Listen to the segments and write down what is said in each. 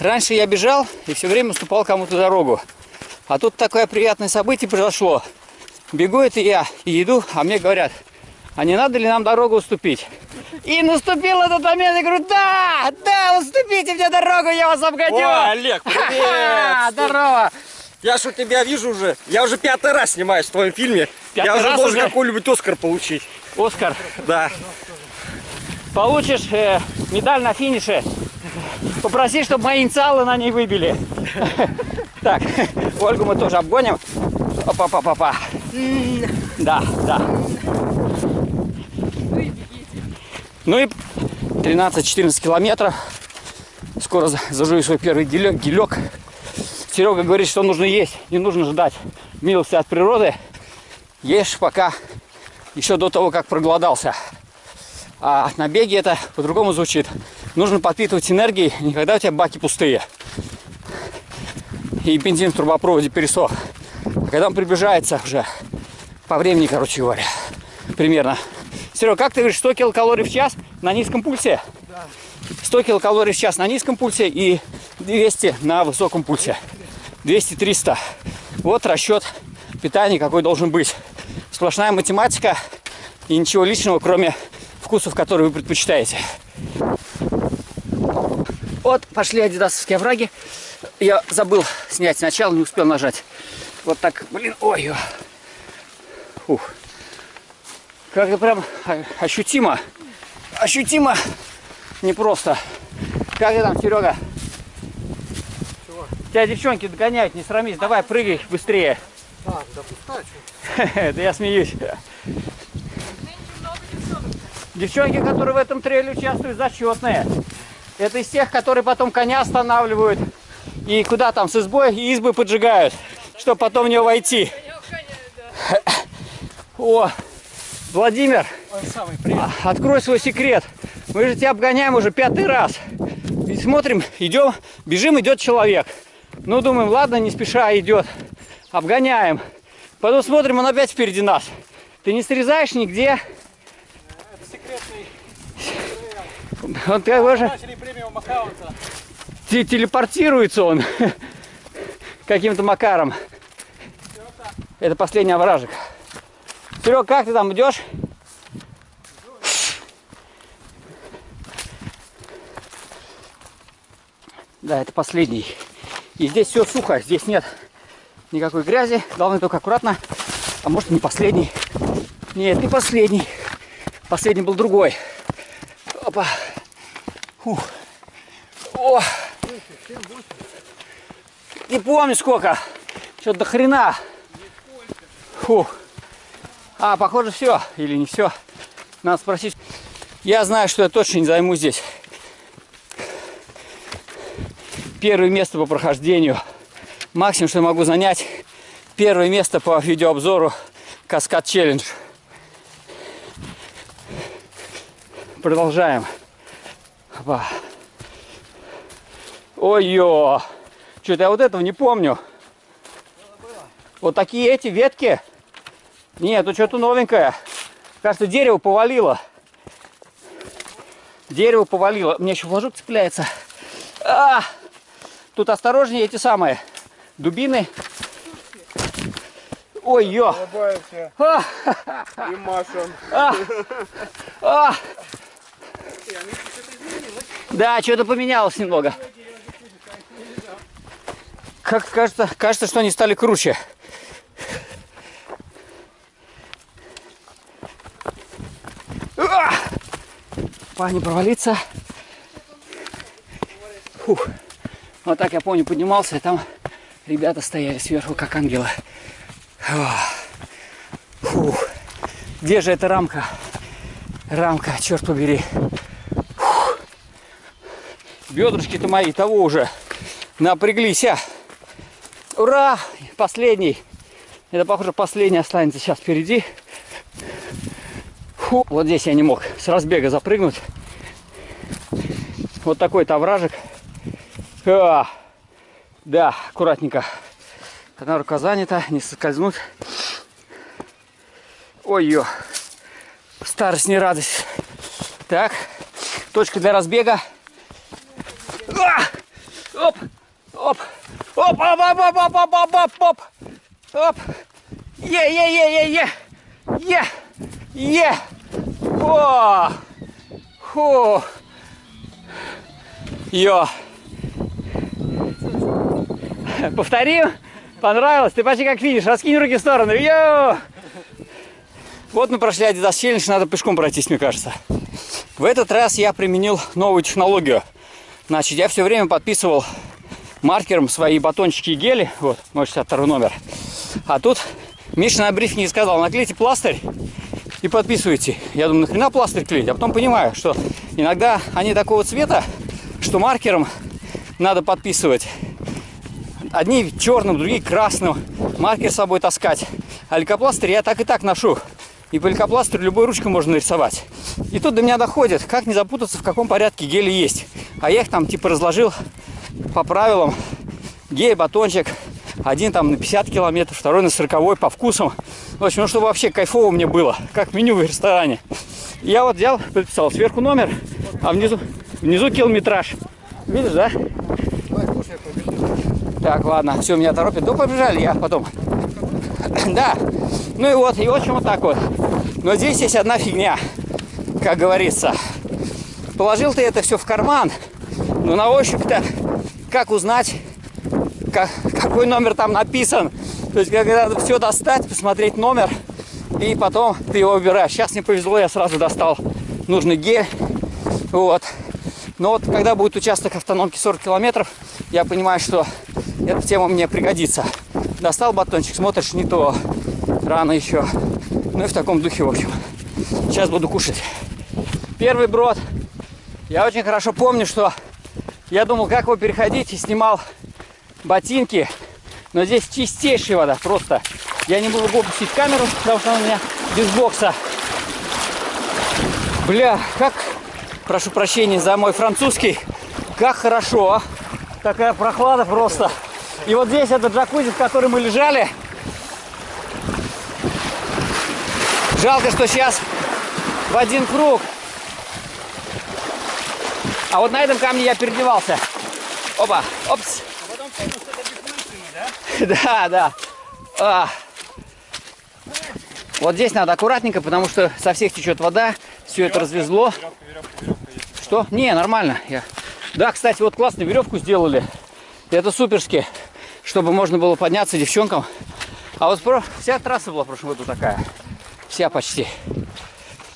Раньше я бежал и все время уступал кому-то дорогу. А тут такое приятное событие произошло. Бегу это я и иду, а мне говорят, а не надо ли нам дорогу уступить? И наступил этот момент, я говорю, да, да, уступите мне дорогу, я вас обгоню. О, Олег, привет! Здорово. Я что тебя вижу уже, я уже пятый раз снимаюсь в твоем фильме. Пятый я уже должен уже? какой-нибудь Оскар получить. Оскар, Да. получишь э, медаль на финише. Попроси, чтобы мои инициалы на ней выбили. Так, Ольгу мы тоже обгоним. Опа-па-па-па. Да, да. Ну и 13-14 километров. Скоро за- зажую свой первый гелек. гелек. Серега говорит, что нужно есть, не нужно ждать милости от природы. Ешь пока еще до того, как проголодался. А на беге это по-другому звучит. Нужно подпитывать энергией, не когда у тебя баки пустые. И бензин в трубопроводе пересох. А когда он приближается уже по времени, короче говоря, примерно. Серега, как ты говоришь, 100 килокалорий в час на низком пульсе? 100 килокалорий в час на низком пульсе и 200 на высоком пульсе. 200-300. Вот расчет питания, какой должен быть. Сплошная математика и ничего личного, кроме вкусов, которые вы предпочитаете. Вот пошли адидасовские овраги. Я забыл снять сначала, не успел нажать. Вот так, блин, ой. Фух. Как-то прям ощутимо. Ощутимо непросто. Как ты там, Серега? Тебя девчонки догоняют, не срамись. Давай, прыгай быстрее. А, да пускай, Да я смеюсь. Девчонки, которые в этом трейле участвуют, зачетные. Это из тех, которые потом коня останавливают и куда там с избой и избы поджигают, чтобы потом в нее войти. О, Владимир, самый открой свой секрет. Мы же тебя обгоняем уже пятый раз. И смотрим, идем, бежим, идет человек. Ну, думаем, ладно, не спеша идет. Обгоняем. Потом смотрим, он опять впереди нас. Ты не срезаешь нигде. Это секретный Он такой же те- телепортируется он каким-то макаром. Это последний овражек. Серег, как ты там идешь? Да, это последний. И здесь все сухо, здесь нет никакой грязи. Главное только аккуратно. А может не последний. Нет, не последний. Последний был другой. Опа. Фух. О! Не помню сколько. Что-то до хрена. Фу. А, похоже, все. Или не все. Надо спросить. Я знаю, что я точно не займу здесь. Первое место по прохождению. Максимум, что я могу занять. Первое место по видеообзору Каскад Челлендж. Продолжаем. Опа. Ой-ё! Что-то я вот этого не помню. Вот такие эти ветки. Нет, тут что-то новенькое. Кажется, дерево повалило. Дерево повалило. Мне еще флажок цепляется. А! Тут осторожнее эти самые дубины. Ой-ё! Улыбаемся А! и машем. А! Да, что-то поменялось немного. Как кажется, кажется, что они стали круче. Па, не провалиться. Фух. Вот так я помню, поднимался, и там ребята стояли сверху, как ангелы. Фух. Где же эта рамка? Рамка, черт побери. Бедрышки-то мои того уже напряглись. а. Ура! Последний. Это, похоже, последний останется сейчас впереди. Фу. Вот здесь я не мог с разбега запрыгнуть. Вот такой-то овражек. А. Да, аккуратненько. Одна рука занята, не соскользнуть. Ой-ё. Старость не радость. Так, точка для разбега. А! Оп! Оп, оп, оп, оп, оп, оп, оп, оп, оп. Оп. Е, е, е, е, е. Е. Е. О. Фу. Йо. Повторим. Понравилось? Ты почти как видишь. Раскинь руки в сторону. Йо. Вот мы прошли Adidas Challenge, надо пешком пройтись, мне кажется. В этот раз я применил новую технологию. Значит, я все время подписывал маркером свои батончики и гели. Вот, мой 62 номер. А тут Миша на брифинге сказал, наклейте пластырь и подписывайте. Я думаю, нахрена пластырь клеить? А потом понимаю, что иногда они такого цвета, что маркером надо подписывать. Одни черным, другие красным. Маркер с собой таскать. А лейкопластырь я так и так ношу. И по лейкопластырю любой ручкой можно нарисовать. И тут до меня доходит, как не запутаться, в каком порядке гели есть. А я их там типа разложил по правилам. Гель, батончик. Один там на 50 километров, второй на 40 по вкусам. В общем, ну чтобы вообще кайфово мне было, как меню в ресторане. Я вот взял, подписал сверху номер, а внизу, внизу километраж. Видишь, да? Так, ладно, все, меня торопит. Да побежали, я потом. Да. Ну и вот, и в общем вот так вот. Но здесь есть одна фигня, как говорится. Положил ты это все в карман, но на ощупь-то как узнать, как, какой номер там написан? То есть, когда надо все достать, посмотреть номер, и потом ты его выбираешь. Сейчас мне повезло, я сразу достал нужный гель. Вот. Но вот когда будет участок автономки 40 километров, я понимаю, что эта тема мне пригодится. Достал батончик, смотришь, не то. Рано еще. Ну и в таком духе, в общем. Сейчас буду кушать. Первый брод. Я очень хорошо помню, что я думал, как его переходить, и снимал ботинки. Но здесь чистейшая вода, просто. Я не буду опустить камеру, потому что она у меня без бокса. Бля, как, прошу прощения за мой французский, как хорошо, а. Такая прохлада просто. И вот здесь это джакузи, в котором мы лежали. Жалко, что сейчас в один круг. А вот на этом камне я переодевался. Опа, опс. Да, да. А. Вот здесь надо аккуратненько, потому что со всех течет вода. Все это развезло. Что? Не, нормально. Я... Да, кстати, вот классно веревку сделали. Это суперски, чтобы можно было подняться девчонкам. А вот про... вся трасса была в прошлом году такая. Вся почти.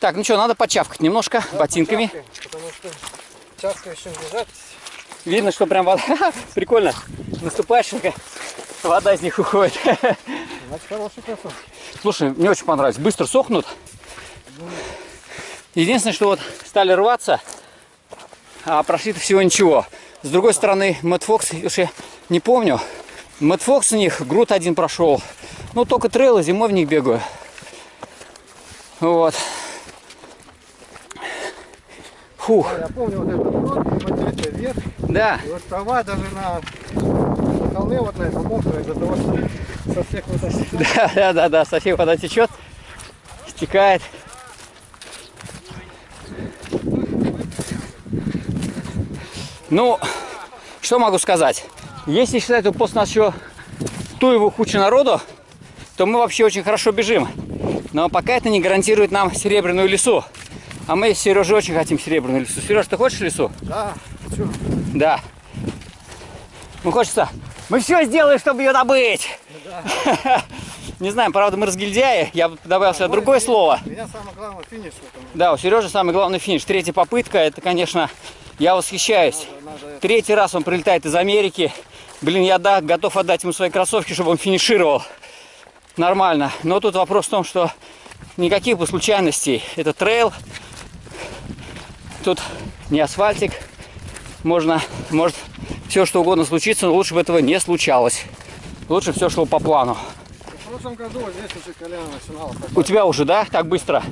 Так, ну что, надо почавкать немножко да, ботинками. Потому что чавка еще лежать. Видно, что прям вода. Прикольно. Наступаешь, вода из них уходит. Значит, хороший кроссовок. Слушай, мне очень понравилось. Быстро сохнут. Единственное, что вот стали рваться, а прошли-то всего ничего. С другой стороны, Мэтт Фокс, уж я не помню, Мэтт Фокс у них, Грут один прошел. Ну, только трейлы, зимой в них бегаю. Вот. Фух. Я помню вот этот брод, смотрите, вверх. Да. И вот трава даже на, холме вот на этом мокрая, из-за того, что со всех вот этих- Да, да, да, да, со всех вода течет, стекает. Ну, что могу сказать? Если считать, что после нас еще Туеву куча народу, то мы вообще очень хорошо бежим. Но пока это не гарантирует нам серебряную лесу. А мы с Сережей очень хотим серебряную лесу. Сереж, ты хочешь лесу? Да, чё? Да. Ну хочется. Мы все сделаем, чтобы ее добыть. Не знаю, правда, мы разгильдяи. Я бы добавил сюда другое слово. У меня самое главное финиш. Да, у Сережи самый главный финиш. Третья попытка. Это, конечно, я восхищаюсь. Третий раз он прилетает из Америки. Блин, я да, готов отдать ему свои кроссовки, чтобы он финишировал. Нормально. Но тут вопрос в том, что никаких бы случайностей. Это трейл. Тут не асфальтик. Можно, может все что угодно случиться, но лучше бы этого не случалось. Лучше все шло по плану. В прошлом году вот здесь уже колено начинало У тебя уже, да, так быстро?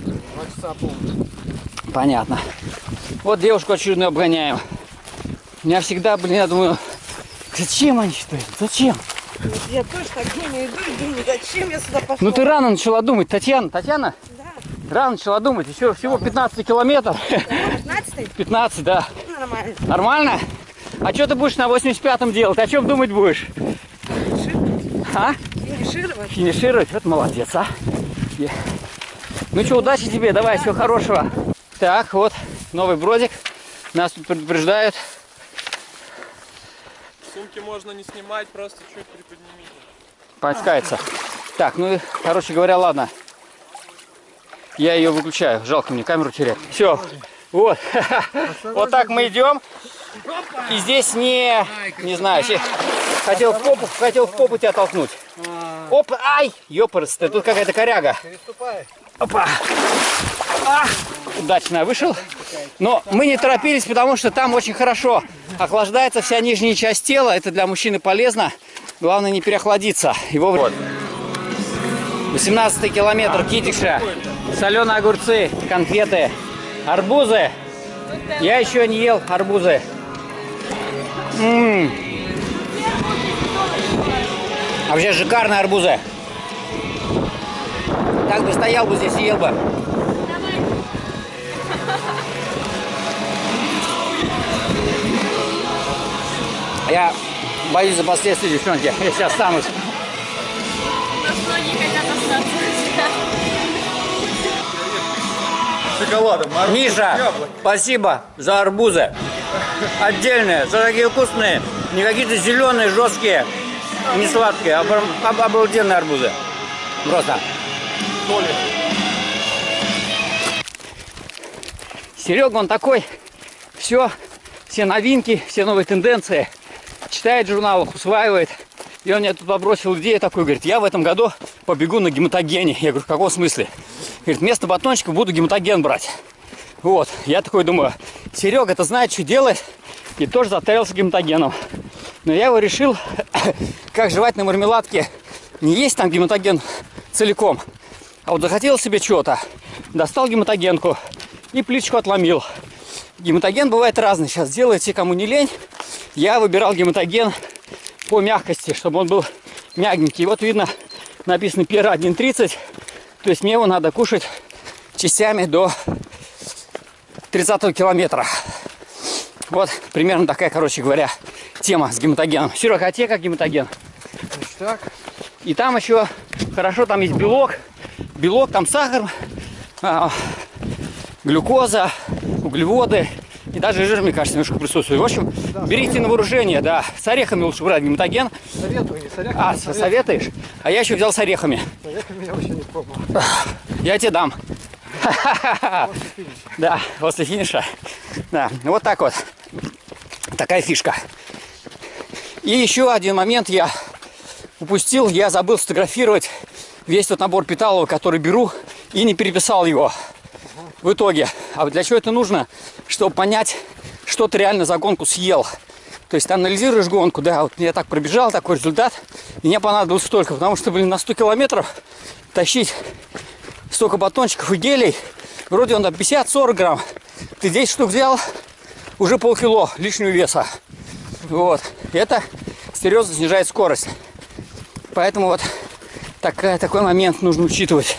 два часа помню. Понятно. Вот девушку очередную обгоняем. У меня всегда, блин, я думаю, зачем они что? Зачем? Я тоже так думаю, иду и думаю, зачем я сюда пошла? Ну ты рано начала думать, Татьяна. Татьяна? Да, Рано начала думать, еще всего 15 километров. 15 15, да. нормально. Нормально? А что ты будешь на 85-м делать? О чем думать будешь? А? Финишировать. Финишировать? Вот молодец, а. Ну что, удачи тебе, давай, всего хорошего. Так, вот, новый бродик. Нас тут предупреждают. Сумки можно не снимать, просто чуть приподнимите. Паскается. Так, ну, короче говоря, ладно. Я ее выключаю. Жалко мне камеру терять. Все. Вот. Вот так мы идем. И здесь не, не знаю, хотел в попу, хотел в попу тебя толкнуть. Оп, ай, ёпарс, тут какая-то коряга. Опа. А, удачно вышел. Но мы не торопились, потому что там очень хорошо охлаждается вся нижняя часть тела. Это для мужчины полезно. Главное не переохладиться. Его вот. 18 километр Китиша. Соленые огурцы, конфеты, арбузы. Я еще не ел арбузы. М. А вообще шикарные арбузы. Так бы стоял бы здесь и ел бы. Я боюсь за последствия, девчонки. Я сейчас останусь. Многие хотят остаться. Шоколадом, мороженым, Миша, яблок. спасибо за арбузы. Отдельные, за такие вкусные. Не какие-то зеленые, жесткие, не сладкие, а об- обалденные арбузы. Просто. Серега, он такой, все, все новинки, все новые тенденции. Читает журнал, усваивает. И он мне тут побросил идею такой, говорит, я в этом году побегу на гематогене. Я говорю, в каком смысле? Говорит, вместо батончика буду гематоген брать. Вот, я такой думаю, Серега, это знает, что делает, и тоже затарился гематогеном. Но я его решил, как жевать на мармеладке, не есть там гематоген целиком, а вот захотел себе чего-то, достал гематогенку и плиточку отломил. Гематоген бывает разный, сейчас делайте, кому не лень. Я выбирал гематоген по мягкости, чтобы он был мягенький. Вот видно, написано пера 1.30, то есть мне его надо кушать частями до 30 километра. Вот примерно такая, короче говоря, тема с гематогеном. Серега, а тебе как гематоген? Так. И там еще хорошо, там есть белок. Белок, там сахар, а, глюкоза, углеводы. И даже жир, мне кажется, немножко присутствует. В общем, берите на вооружение, да. С орехами лучше брать гематоген. Советую, не с орехами, А, с со- орехами. советуешь? А я еще взял с орехами. С орехами я вообще не пробовал. Я тебе дам. Да, после финиша. Да, вот так вот. Такая фишка. И еще один момент я упустил. Я забыл сфотографировать весь тот набор питалова, который беру, и не переписал его в итоге. А для чего это нужно? Чтобы понять, что ты реально за гонку съел. То есть ты анализируешь гонку, да, вот я так пробежал, такой результат, мне понадобилось столько, потому что, блин, на 100 километров тащить столько батончиков и гелей, вроде он там 50-40 грамм, ты 10 штук взял, уже полкило лишнего веса. Вот. Это серьезно снижает скорость. Поэтому вот такая, такой момент нужно учитывать.